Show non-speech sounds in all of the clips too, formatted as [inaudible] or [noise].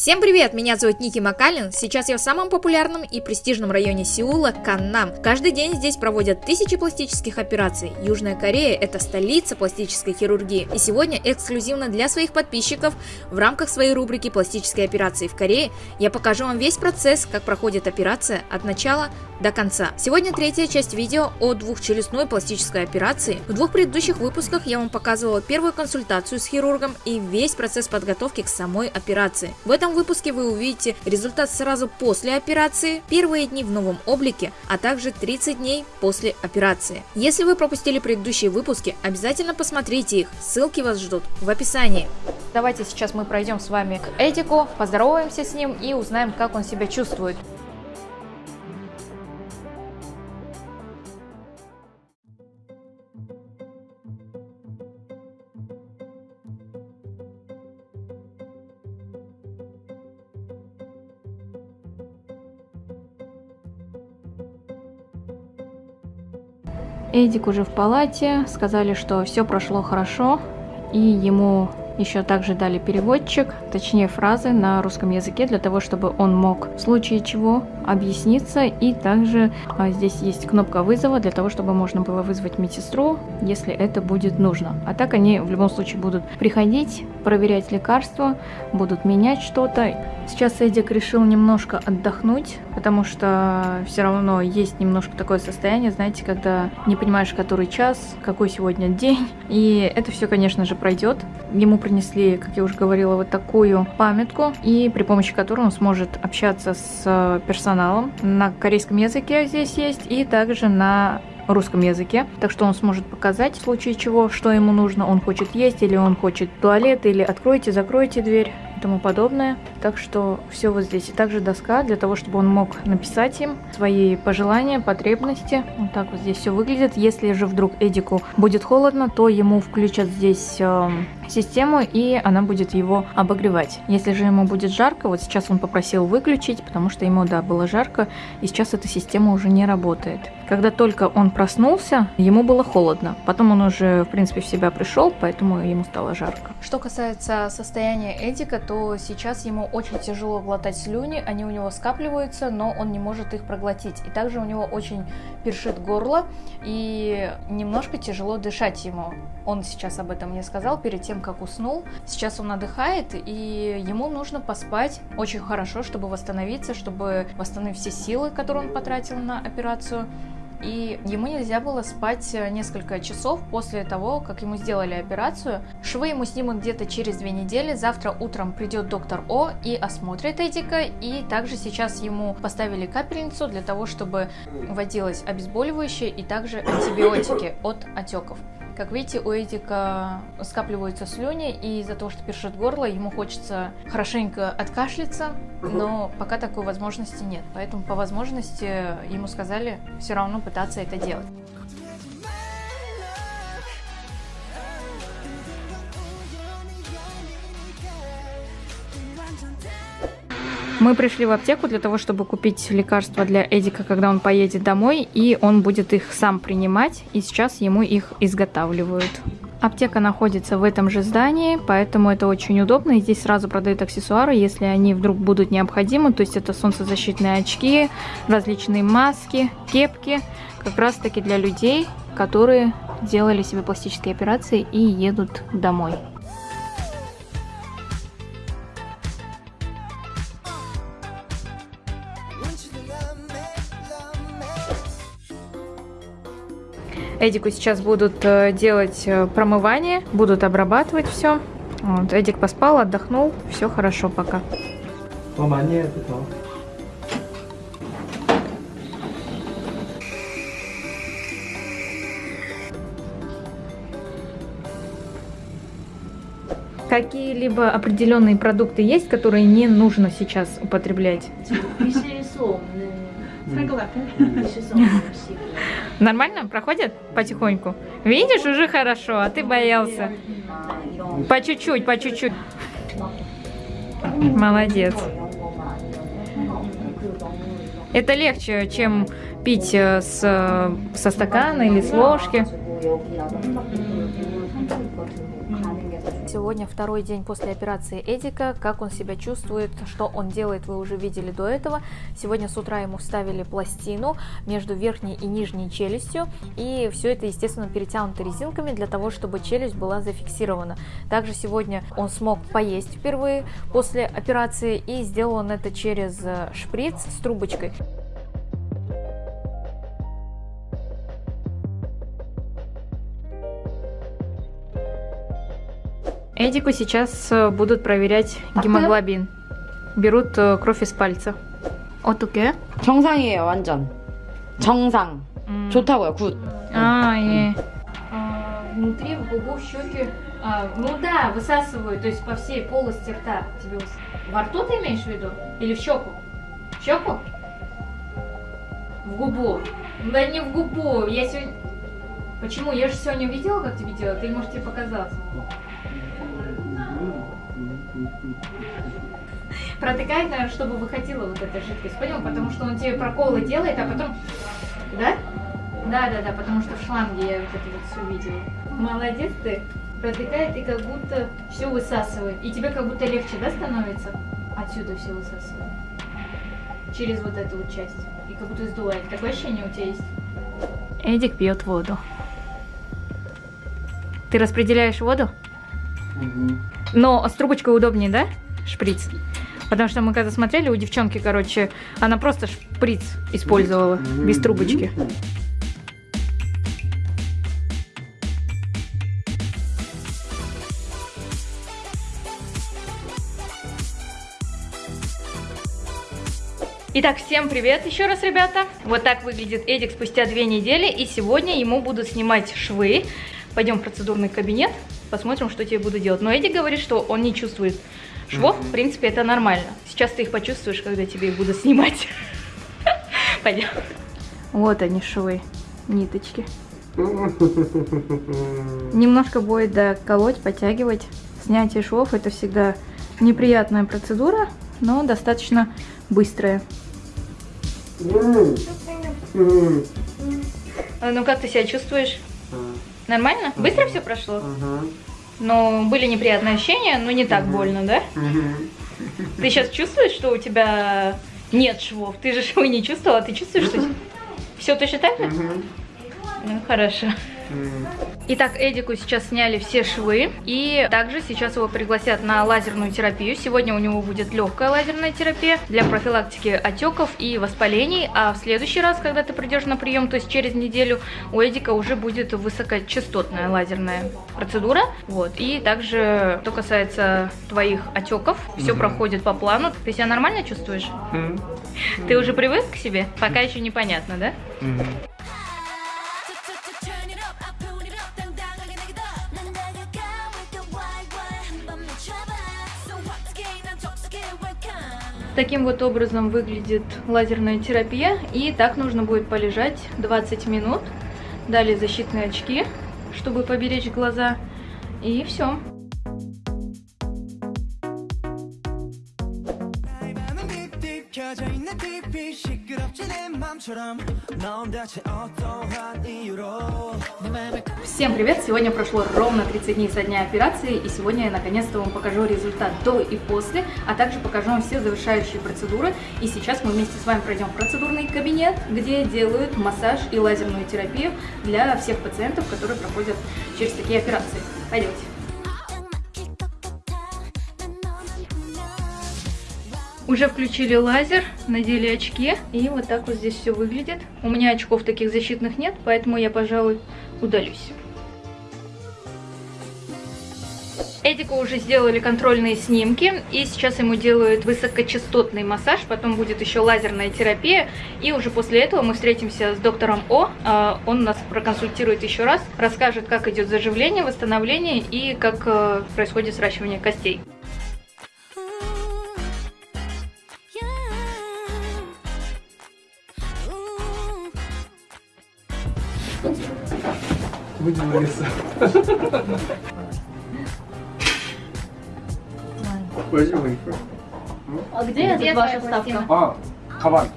Всем привет, меня зовут Ники Макалин. Сейчас я в самом популярном и престижном районе Сеула, Каннам. Каждый день здесь проводят тысячи пластических операций. Южная Корея – это столица пластической хирургии. И сегодня эксклюзивно для своих подписчиков в рамках своей рубрики «Пластические операции в Корее» я покажу вам весь процесс, как проходит операция от начала до конца. Сегодня третья часть видео о двухчелюстной пластической операции. В двух предыдущих выпусках я вам показывала первую консультацию с хирургом и весь процесс подготовки к самой операции. В этом выпуске вы увидите результат сразу после операции, первые дни в новом облике, а также 30 дней после операции. Если вы пропустили предыдущие выпуски, обязательно посмотрите их, ссылки вас ждут в описании. Давайте сейчас мы пройдем с вами к Эдику, поздороваемся с ним и узнаем, как он себя чувствует. Эдик уже в палате, сказали, что все прошло хорошо, и ему еще также дали переводчик, точнее фразы на русском языке, для того, чтобы он мог в случае чего объясниться. И также а, здесь есть кнопка вызова, для того, чтобы можно было вызвать медсестру, если это будет нужно. А так они в любом случае будут приходить, проверять лекарства, будут менять что-то. Сейчас Эдик решил немножко отдохнуть, потому что все равно есть немножко такое состояние, знаете, когда не понимаешь, который час, какой сегодня день. [laughs] И это все, конечно же, пройдет. Ему принесли, как я уже говорила, вот такую памятку, и при помощи которой он сможет общаться с персоналом. На корейском языке здесь есть, и также на русском языке, так что он сможет показать в случае чего, что ему нужно, он хочет есть или он хочет туалет, или откройте, закройте дверь и тому подобное. Так что все вот здесь. И также доска для того, чтобы он мог написать им свои пожелания, потребности. Вот так вот здесь все выглядит. Если же вдруг Эдику будет холодно, то ему включат здесь э, систему и она будет его обогревать. Если же ему будет жарко, вот сейчас он попросил выключить, потому что ему, да, было жарко, и сейчас эта система уже не работает. Когда только он проснулся, ему было холодно. Потом он уже, в принципе, в себя пришел, поэтому ему стало жарко. Что касается состояния Эдика, то сейчас ему очень тяжело глотать слюни, они у него скапливаются, но он не может их проглотить. И также у него очень першит горло, и немножко тяжело дышать ему. Он сейчас об этом мне сказал перед тем, как уснул. Сейчас он отдыхает, и ему нужно поспать очень хорошо, чтобы восстановиться, чтобы восстановить все силы, которые он потратил на операцию и ему нельзя было спать э, несколько часов после того, как ему сделали операцию. Швы ему снимут где-то через две недели, завтра утром придет доктор О и осмотрит Эдика, и также сейчас ему поставили капельницу для того, чтобы вводилось обезболивающее и также антибиотики от отеков. Как видите, у Эдика скапливаются слюни, и из-за того, что першит горло, ему хочется хорошенько откашляться, но пока такой возможности нет. Поэтому по возможности ему сказали все равно пытаться это делать. Мы пришли в аптеку для того, чтобы купить лекарства для Эдика, когда он поедет домой, и он будет их сам принимать, и сейчас ему их изготавливают. Аптека находится в этом же здании, поэтому это очень удобно. И здесь сразу продают аксессуары, если они вдруг будут необходимы. То есть это солнцезащитные очки, различные маски, кепки. Как раз таки для людей, которые делали себе пластические операции и едут домой. Эдику сейчас будут э, делать э, промывание, будут обрабатывать все. Вот, Эдик поспал, отдохнул, все хорошо пока. Какие-либо определенные продукты есть, которые не нужно сейчас употреблять? Нормально? Проходит потихоньку? Видишь, уже хорошо, а ты боялся. По чуть-чуть, по чуть-чуть. Молодец. Это легче, чем пить э, с, со стакана или с ложки. Сегодня второй день после операции Эдика. Как он себя чувствует, что он делает, вы уже видели до этого. Сегодня с утра ему вставили пластину между верхней и нижней челюстью. И все это, естественно, перетянуто резинками для того, чтобы челюсть была зафиксирована. Также сегодня он смог поесть впервые после операции и сделал он это через э, шприц с трубочкой. Эдику сейчас э, будут проверять гемоглобин. Берут э, кровь из пальца. 어떻게? 정상이에요, 완전. 정상. 음. 좋다고요, 굿. А, и а, внутри в губу, в щеки. А, ну да, высасывают, то есть по всей полости рта. Тебе выс- во рту ты имеешь в виду? Или в щеку? В щеку? В губу. Да не в губу. Я сегодня. Почему? Я же сегодня видела, как тебе делают, или может тебе показалось? Протыкает, наверное, чтобы выходила вот эта жидкость, понял? Потому что он тебе проколы делает, а потом... Да? Да, да, да, потому что в шланге я вот это вот все видела. Молодец ты. Протыкает и как будто все высасывает. И тебе как будто легче, да, становится? Отсюда все высасывает. Через вот эту вот часть. И как будто сдувает. Такое ощущение у тебя есть? Эдик пьет воду. Ты распределяешь воду? Но с трубочкой удобнее, да? Шприц. Потому что мы когда смотрели, у девчонки, короче, она просто шприц использовала без трубочки. Итак, всем привет еще раз, ребята. Вот так выглядит Эдик спустя две недели, и сегодня ему будут снимать швы. Пойдем в процедурный кабинет, посмотрим, что тебе буду делать. Но Эдик говорит, что он не чувствует швов, в принципе, это нормально. Сейчас ты их почувствуешь, когда тебе их буду снимать. [laughs] Пойдем. Вот они швы, ниточки. [laughs] Немножко будет доколоть, подтягивать. Снятие швов это всегда неприятная процедура, но достаточно быстрая. А, Ну как ты себя чувствуешь? Нормально? Быстро все прошло? Но были неприятные ощущения, но не так больно, да? Ты сейчас чувствуешь, что у тебя нет швов? Ты же швы не чувствовала, а ты чувствуешь, что все точно так же? Ну хорошо. Итак, Эдику сейчас сняли все швы, и также сейчас его пригласят на лазерную терапию. Сегодня у него будет легкая лазерная терапия для профилактики отеков и воспалений, а в следующий раз, когда ты придешь на прием, то есть через неделю, у Эдика уже будет высокочастотная лазерная процедура. Вот. И также, что касается твоих отеков, все проходит по плану. Ты себя нормально чувствуешь? Ты уже привык к себе? Пока еще непонятно, да? Turn Таким вот образом выглядит лазерная терапия. И так нужно будет полежать 20 минут. Далее защитные очки, чтобы поберечь глаза. И все. 켜져 있는 TV 시끄럽지 내 맘처럼 넌 대체 어떠한 이유로 내 맘을 Всем привет! Сегодня прошло ровно 30 дней со дня операции, и сегодня я наконец-то вам покажу результат до и после, а также покажу вам все завершающие процедуры. И сейчас мы вместе с вами пройдем в процедурный кабинет, где делают массаж и лазерную терапию для всех пациентов, которые проходят через такие операции. Пойдемте. Уже включили лазер, надели очки, и вот так вот здесь все выглядит. У меня очков таких защитных нет, поэтому я, пожалуй, удалюсь. Эдику уже сделали контрольные снимки, и сейчас ему делают высокочастотный массаж, потом будет еще лазерная терапия, и уже после этого мы встретимся с доктором О, А, он нас проконсультирует еще раз, расскажет, как идет заживление, восстановление и как э, происходит сращивание костей. Будем нарисовать. Возьми А где это ваша ставка? А, Хаван.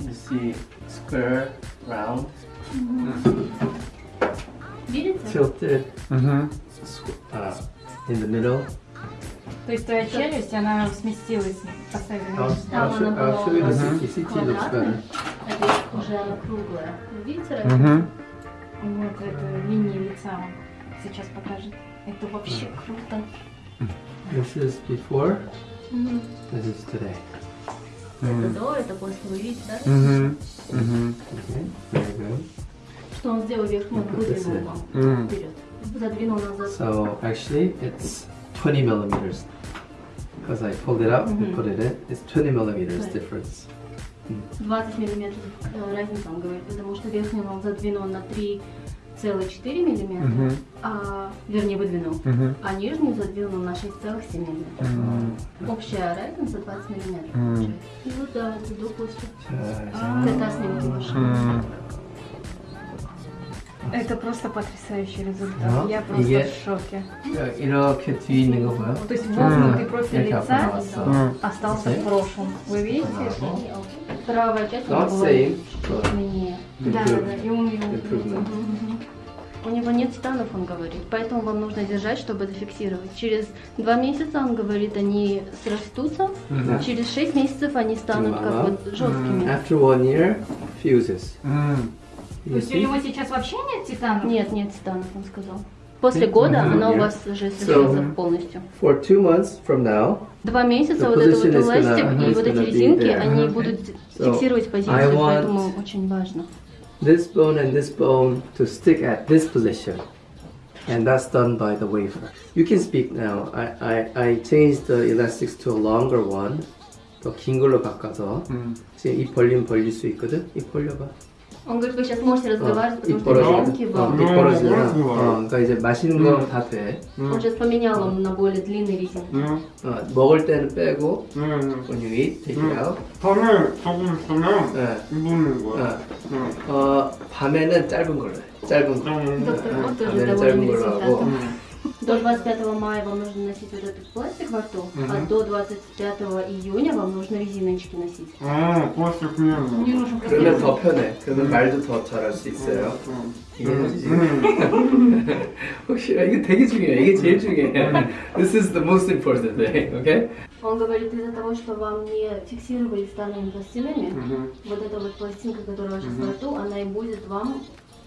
You see square, round. Видите? Tilted. А, in the middle. То есть твоя челюсть, она сместилась, поставила. I'll она you. Уже она круглая. Видите разницу? Угу. Вот эту линию лица он сейчас покажет. Это вообще круто. This is before. This is today. Это до, это после, вы видите, да? Угу. Угу. Okay, very good. Что он сделал верхнюю, выдвинул вам Мгм. вперед. Задвинул назад. So actually, it's 20 millimeters. Because I pulled it out and Mhm. put it in, it's 20 millimeters Right. difference. 20 миллиметров э, разница, он говорит, потому что верхнюю он задвинул на 3,4 миллиметра, Угу. а, вернее, выдвинул, Угу. а нижнюю задвинул на 6,7 миллиметров. Общая разница 20 миллиметров. Мгм. получается. И вот да, это до после. 자, Это снимки ваши. Угу. Это просто потрясающий результат. Да, Я просто 이게- в шоке. 자, 이렇게 뒤에 있는 거 봐요? То есть вогнутый профиль 이렇게 앞으로 лица 나왔어. Мгм. остался в Окей. прошлом. Вы видите? Правая часть у Not same, but длиннее. Да, да, да. И он его. У него нет титанов, он говорит, поэтому вам нужно держать, чтобы зафиксировать. Через два месяца, он говорит, они срастутся, Да. через шесть месяцев они станут как вот жесткими. after one year, fuses. То You есть у него сейчас вообще нет титанов? Нет, нет титанов, он сказал. После года Мгм. она у Нет. вас уже срежется полностью. For two months from now, Два месяца The вот это вот position is эластик gonna- и is вот эти gonna be резинки, there. они Okay. будут So, фиксировать I позицию, want- поэтому очень важно. this bone and this bone to stick at this position. And that's done by the wafer. You can speak now. I, I, I changed the elastics to a longer one. 더 긴 걸로 바꿔서 지금 입 벌리면 벌릴 수 있거든? 입 벌려봐 Он говорит, вы сейчас можете 어, разговаривать, 입 потому что 벌어지잖아 резинки 어, вам... 입 벌어지잖아 음. 어, 그러니까 이제 맛있는 거 다 돼. Он сейчас поменял он на более длинные резинки. 음. 어, 먹을 때는 빼고 음. when you eat, take it out 땀을 조금 쓰면 네. 입는 거야. 음. 어, 밤에는 짧은 걸로 해 짧은 거 음. Доктор 어, вот тоже 밤에는 довольный 짧은 걸로 하고 результатом. 음. До 25 мая вам нужно носить вот этот пластик во рту, а до 25 июня вам нужно резиночки носить. 아, 그것이 그냥. Мне нужен 그러면 просто... 더 편해 그러면 말도 더 잘할 수 있어요 음. 이해되지? 음. [laughs] 혹시 아, 이게 되게 중요해 이게 제일 중요해 This is the most important thing, okay? Он говорит, из-за того, что вам не фиксировали станными пластинами, 음. вот эта вот пластинка, которая сейчас во рту, она и будет вам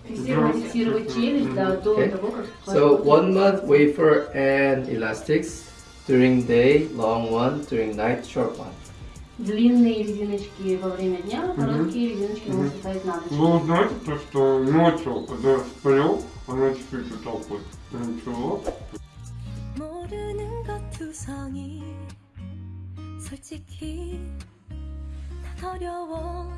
фиксировать, фиксировать челюсть да, до Okay. того, как... So ваш- one month wafer and elastics during day, long one, during night, short one. Длинные резиночки во время дня, короткие резиночки вы можете ставить на ночь. Вы знаете, то, что ночью, когда я сплю, она чуть-чуть вот так вот. Ничего. 모르는 것 투성이 솔직히 난 어려워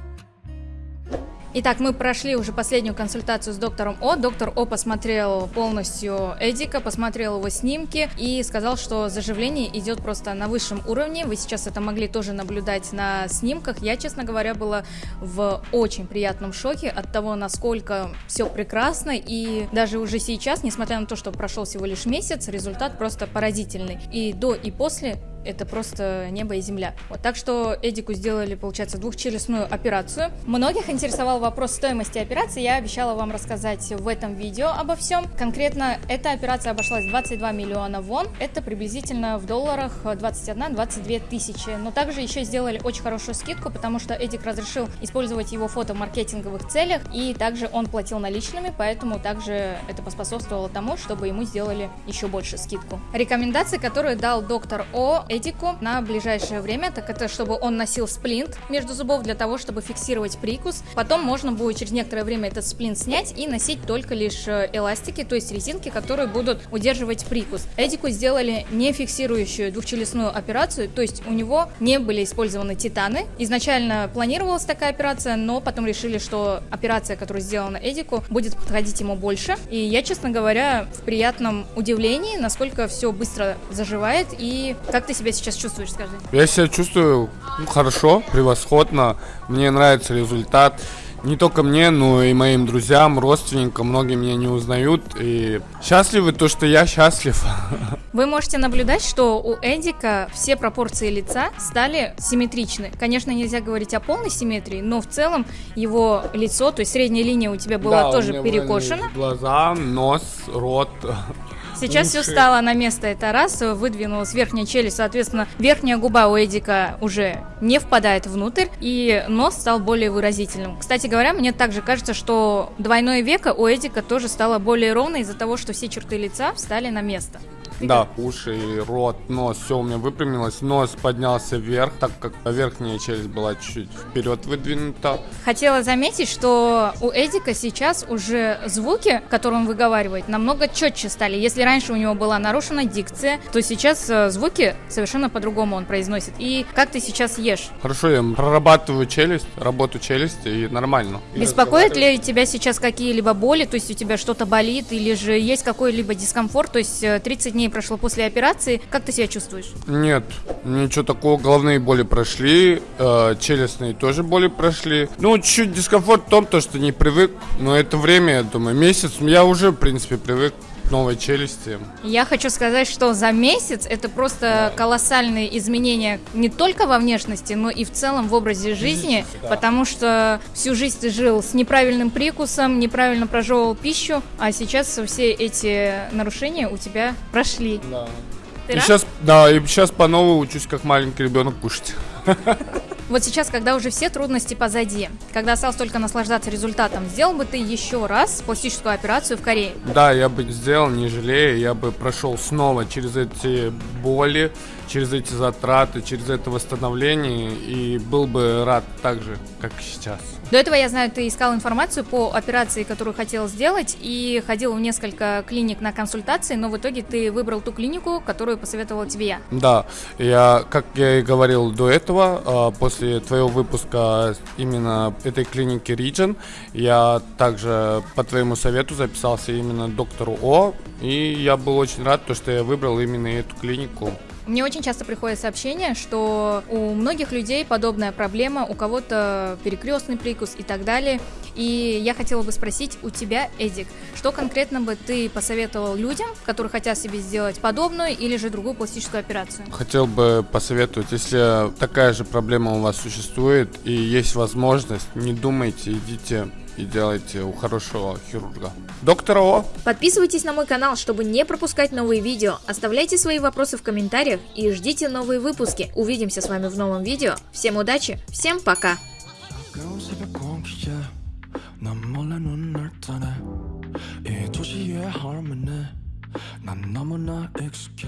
Итак, мы прошли уже последнюю консультацию с доктором О. Доктор О посмотрел полностью Эдика, посмотрел его снимки и сказал, что заживление идет просто на высшем уровне. Вы сейчас это могли тоже наблюдать на снимках. Я, честно говоря, была в очень приятном шоке от того, насколько все прекрасно. И даже уже сейчас, несмотря на то, что прошел всего лишь месяц, результат просто поразительный. И до, и после это просто небо и земля. Вот, так что Эдику сделали, получается, двухчелюстную операцию. Многих интересовал вопрос стоимости операции. Я обещала вам рассказать в этом видео обо всем. Конкретно эта операция обошлась 22 миллиона вон. Это приблизительно в долларах 21-22 тысячи. Но также еще сделали очень хорошую скидку, потому что Эдик разрешил использовать его фото в маркетинговых целях. И также он платил наличными, поэтому также это поспособствовало тому, чтобы ему сделали еще больше скидку. Рекомендации, которые дал доктор О Эдику на ближайшее время, так это чтобы он носил сплинт между зубов для того, чтобы фиксировать прикус. Потом можно будет через некоторое время этот сплинт снять и носить только лишь э, эластики, то есть резинки, которые будут удерживать прикус. Эдику сделали не фиксирующую двухчелюстную операцию, то есть у него не были использованы титаны. Изначально планировалась такая операция, но потом решили, что операция, которая сделана Эдику, будет подходить ему больше. И я, честно говоря, в приятном удивлении, насколько все быстро заживает и как ты себя сейчас чувствуешь, скажи? Я себя чувствую ну, хорошо, превосходно. Мне нравится результат. Не только мне, но и моим друзьям, родственникам. Многие меня не узнают. И счастливы то, что я счастлив. [laughs] Вы можете наблюдать, что у Эдика все пропорции лица стали симметричны. Конечно, нельзя говорить о полной симметрии, но в целом его лицо, то есть средняя линия у тебя была Да, тоже перекошена. Глаза, нос, рот. [laughs] Сейчас все уши. стало на место, это раз, выдвинулась верхняя челюсть, соответственно, верхняя губа у Эдика уже не впадает внутрь, и нос стал более выразительным. Кстати говоря, мне также кажется, что двойное веко у Эдика тоже стало более ровно из-за того, что все черты лица встали на место. Да, уши, рот, нос, все у меня выпрямилось. Нос поднялся вверх, так как верхняя челюсть была чуть вперед выдвинута. Хотела заметить, что у Эдика сейчас уже звуки, которые он выговаривает, намного четче стали. Если раньше у него была нарушена дикция, то сейчас э, звуки совершенно по-другому он произносит. И как ты сейчас ешь? Хорошо, я прорабатываю челюсть, работу челюсти и нормально. Беспокоит ли тебя сейчас какие-либо боли, то есть у тебя что-то болит, или же есть какой-либо дискомфорт, то есть э, 30 дней прошло после операции, как ты себя чувствуешь? Нет, ничего такого. Головные боли прошли, э, челюстные тоже боли прошли. Ну, чуть дискомфорт в том, то, что не привык. Но это время, я думаю, месяц. Я уже, в принципе, привык новой челюсти. Я хочу сказать, что за месяц это просто колоссальные изменения не только во внешности, но и в целом в образе жизни, да. потому что всю жизнь ты жил с неправильным прикусом, неправильно прожевывал пищу, а сейчас все эти нарушения у тебя прошли. Да. Ты И рад? сейчас, да, и сейчас по новой учусь, как маленький ребенок кушать. [laughs] Вот сейчас, когда уже все трудности позади, когда осталось только наслаждаться результатом, сделал бы ты еще раз пластическую операцию в Корее? Да, я бы сделал, не жалея, я бы прошел снова через эти боли, через эти затраты, через это восстановление и был бы рад так же, как сейчас. До этого, я знаю, ты искал информацию по операции, которую хотел сделать, и ходил в несколько клиник на консультации, но в итоге ты выбрал ту клинику, которую посоветовала тебе я. Да, я, как я и говорил до этого, а, после твоего выпуска именно этой клиники Region, я также по твоему совету записался именно доктору О, и я был очень рад, то, что я выбрал именно эту клинику. Мне очень часто приходят сообщения, что у многих людей подобная проблема, у кого-то перекрестный прикус и так далее. И я хотела бы спросить у тебя, Эдик, что конкретно бы ты посоветовал людям, которые хотят себе сделать подобную или же другую пластическую операцию? Хотел бы посоветовать, если такая же проблема у вас существует и есть возможность, не думайте, идите и делайте у хорошего хирурга. Доктор О. Подписывайтесь на мой канал, чтобы не пропускать новые видео. Оставляйте свои вопросы в комментариях и ждите новые выпуски. Увидимся с вами в новом видео. Всем удачи, всем пока! 난 몰래 눈을 뜨네 이 도시의 harmony 난 너무나 익숙해